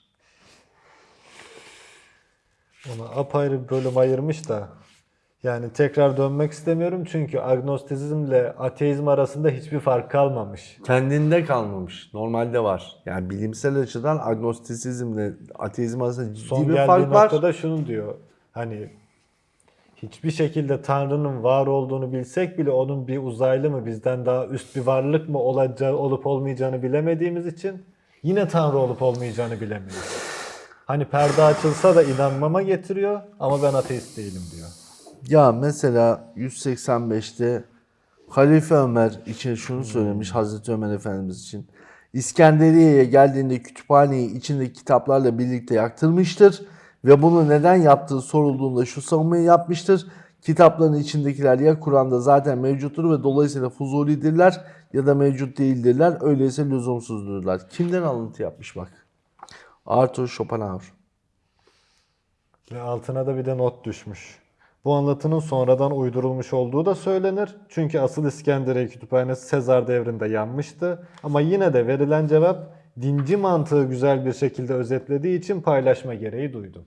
Ona apayrı bir bölüm ayırmış da yani tekrar dönmek istemiyorum çünkü agnostizmle ateizm arasında hiçbir fark kalmamış. Kendinde kalmamış. Normalde var. Yani bilimsel açıdan agnostisizmle ateizm arasında ciddi Son bir geldiği fark var. noktada şunu diyor. Hani hiçbir şekilde Tanrı'nın var olduğunu bilsek bile onun bir uzaylı mı bizden daha üst bir varlık mı olacağı olup olmayacağını bilemediğimiz için yine Tanrı olup olmayacağını bilemiyoruz. Hani perde açılsa da inanmama getiriyor ama ben ateist değilim diyor. Ya mesela 185'te Halife Ömer için şunu söylemiş Hazreti Ömer Efendimiz için. İskenderiye'ye geldiğinde kütüphaneyi içindeki kitaplarla birlikte yaktırmıştır ve bunu neden yaptığı sorulduğunda şu savunmayı yapmıştır. Kitapların içindekiler ya Kur'an'da zaten mevcuttur ve dolayısıyla fuzulidirler ya da mevcut değildirler. Öyleyse lüzumsuzdurlar. Kimden alıntı yapmış bak. Arthur Schopenhauer. Ve altına da bir de not düşmüş. Bu anlatının sonradan uydurulmuş olduğu da söylenir. Çünkü asıl İskenderiye Kütüphanesi Sezar devrinde yanmıştı. Ama yine de verilen cevap dinci mantığı güzel bir şekilde özetlediği için paylaşma gereği duydum.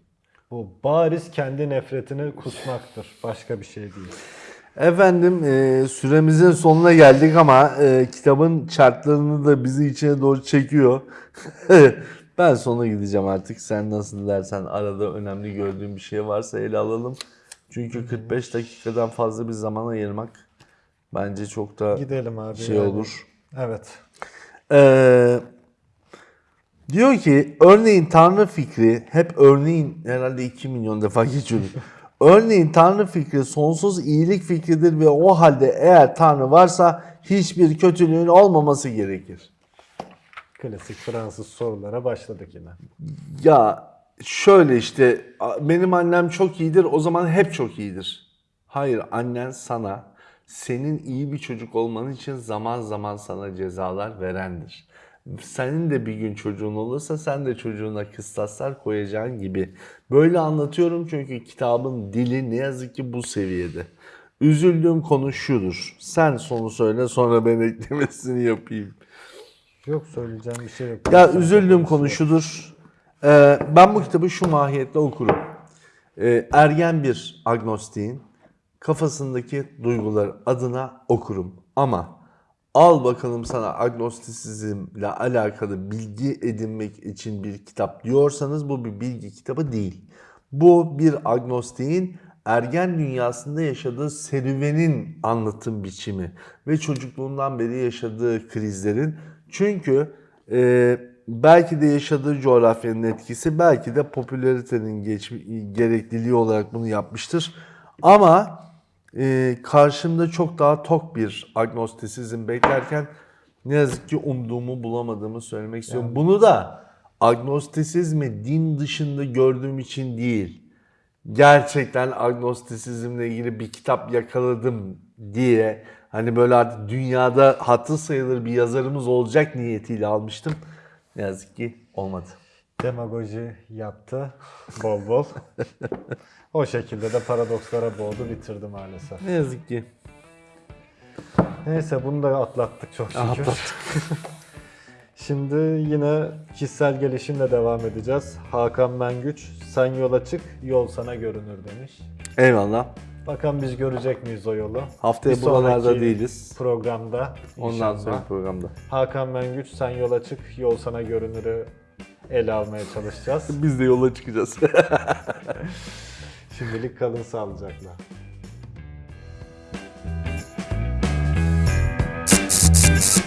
Bu bariz kendi nefretini kusmaktır. Başka bir şey değil. Efendim e, süremizin sonuna geldik ama e, kitabın şartlarını da bizi içine doğru çekiyor. ben sona gideceğim artık. Sen nasıl dersen arada önemli gördüğün bir şey varsa ele alalım. Çünkü 45 dakikadan fazla bir zaman ayırmak bence çok da Gidelim abi. şey yani. olur. Evet. Ee, diyor ki örneğin Tanrı fikri hep örneğin herhalde 2 milyon defa geçiyoruz. örneğin Tanrı fikri sonsuz iyilik fikridir ve o halde eğer Tanrı varsa hiçbir kötülüğün olmaması gerekir. Klasik Fransız sorulara başladık yine. Ya şöyle işte benim annem çok iyidir o zaman hep çok iyidir. Hayır annen sana senin iyi bir çocuk olman için zaman zaman sana cezalar verendir. Senin de bir gün çocuğun olursa sen de çocuğuna kıstaslar koyacağın gibi. Böyle anlatıyorum çünkü kitabın dili ne yazık ki bu seviyede. Üzüldüğüm konu şudur. Sen sonu söyle sonra ben eklemesini yapayım. Yok söyleyeceğim bir şey yok. Ya üzüldüğüm konu şudur. Ee, ben bu kitabı şu mahiyetle okurum. Ee, ergen bir agnostiğin kafasındaki duygular adına okurum. Ama al bakalım sana agnostisizmle alakalı bilgi edinmek için bir kitap diyorsanız bu bir bilgi kitabı değil. Bu bir agnostiğin ergen dünyasında yaşadığı serüvenin anlatım biçimi ve çocukluğundan beri yaşadığı krizlerin çünkü e, belki de yaşadığı coğrafyanın etkisi belki de popülaritenin geç, gerekliliği olarak bunu yapmıştır. Ama e, karşımda çok daha tok bir agnostisizm beklerken ne yazık ki umduğumu bulamadığımı söylemek istiyorum. Bunu da agnostisizmi din dışında gördüğüm için değil, gerçekten agnostisizmle ilgili bir kitap yakaladım diye hani böyle artık dünyada hatı sayılır bir yazarımız olacak niyetiyle almıştım. Ne yazık ki olmadı. Demagoji yaptı bol bol. o şekilde de paradokslara boğdu bitirdi maalesef. Ne yazık ki. Neyse bunu da atlattık çok şükür. Atlattık. Şimdi yine kişisel gelişimle devam edeceğiz. Hakan Mengüç, sen yola çık, yol sana görünür demiş. Eyvallah. Bakalım biz görecek miyiz o yolu? Haftaya Bir buralarda değiliz. Programda Ondan sonra programda. Hakan Mengüç, sen yola çık, yol sana görünürü ele almaya çalışacağız. Biz de yola çıkacağız. Şimdilik kalın sağlıcakla. Thank